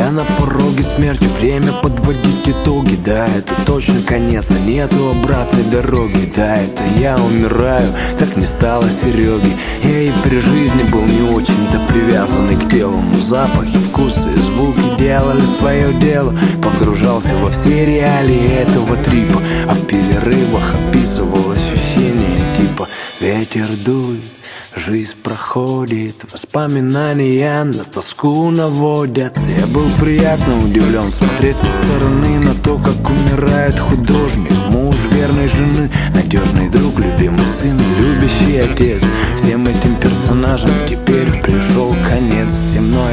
Я на пороге смерти, время подводить итоги Да, это точно конец, а нету обратной дороги Да, это я умираю, так не стало Сереги. Я и при жизни был не очень-то привязанный к телу. Но запахи, вкусы и звуки делали свое дело. Погружался во все реалии этого трипа. А в перерывах описывал ощущения типа Ветер дует Жизнь проходит, воспоминания на тоску наводят. Я был приятно удивлен смотреть со стороны на то, как умирает художник. Муж верной жены, надежный друг, любимый сын, любящий отец. Всем этим персонажам теперь пришел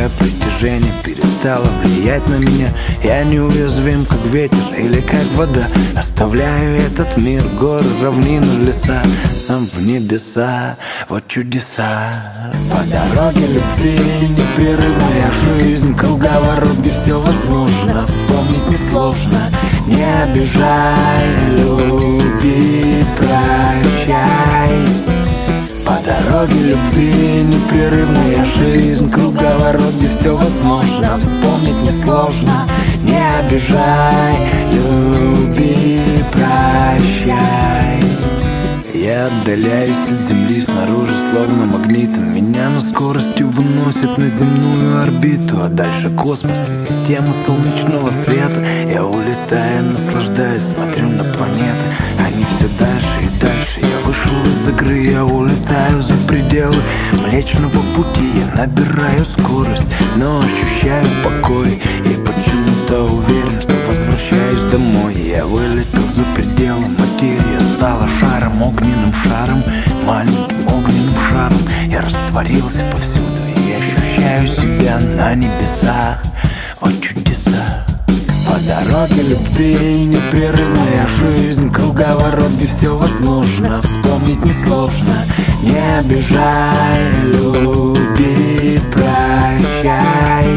Земное притяжение перестало влиять на меня. Я неуязвим, как ветер или как вода. Оставляю этот мир, горы, равнины, леса. Сам в небеса, вот чудеса. По дороге любви непрерывная жизнь. Круговорот, где все возможно. Вспомнить несложно. Не обижай, люби, прощай по дороге любви непрерывная жизнь Круговорот, где все возможно. Вспомнить несложно Не обижай, люби, прощай. Я отдаляюсь от земли снаружи Словно магнитом. Меня на скоростью выносит на земную орбиту А дальше космос и система солнечного света. Я улетаю, наслаждаюсь, смотрю на планеты. Они все дальше Игры, я улетаю за пределы Млечного пути Я набираю скорость, но ощущаю покой. И почему-то уверен, что возвращаюсь домой. Я вылетел за пределы материя Стала шаром, огненным шаром Маленьким огненным шаром. Я растворился повсюду И ощущаю себя на небесах. Вот чудеса по дороге любви непрерывная жизнь Круговорот, где все возможно. Вспомнить несложно Не обижай, люби, прощай.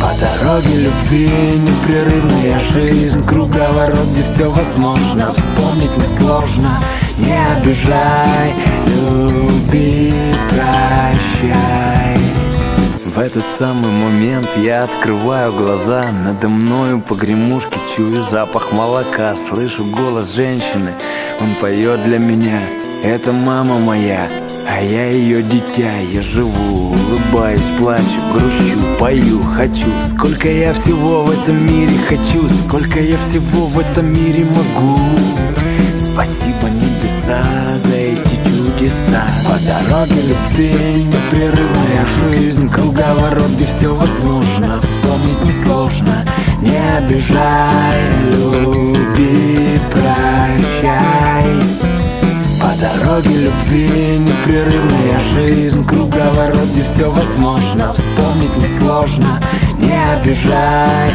По дороге любви непрерывная жизнь Круговорот, где все возможно. Вспомнить несложно Не обижай, люби, этот самый момент я открываю глаза Надо мною погремушки чую запах молока Слышу голос женщины, он поет для меня Это мама моя, а я ее дитя Я живу, улыбаюсь, плачу, грущу, пою, хочу. Сколько я всего в этом мире хочу Сколько я всего в этом мире могу. Спасибо небеса за эти чудеса По дороге любви непрерывная жизнь Круговорот, где все возможно. Вспомнить несложно Не обижай, люби, прощай. По дороге любви непрерывная жизнь Круговорот, где все возможно. Вспомнить несложно Не обижай,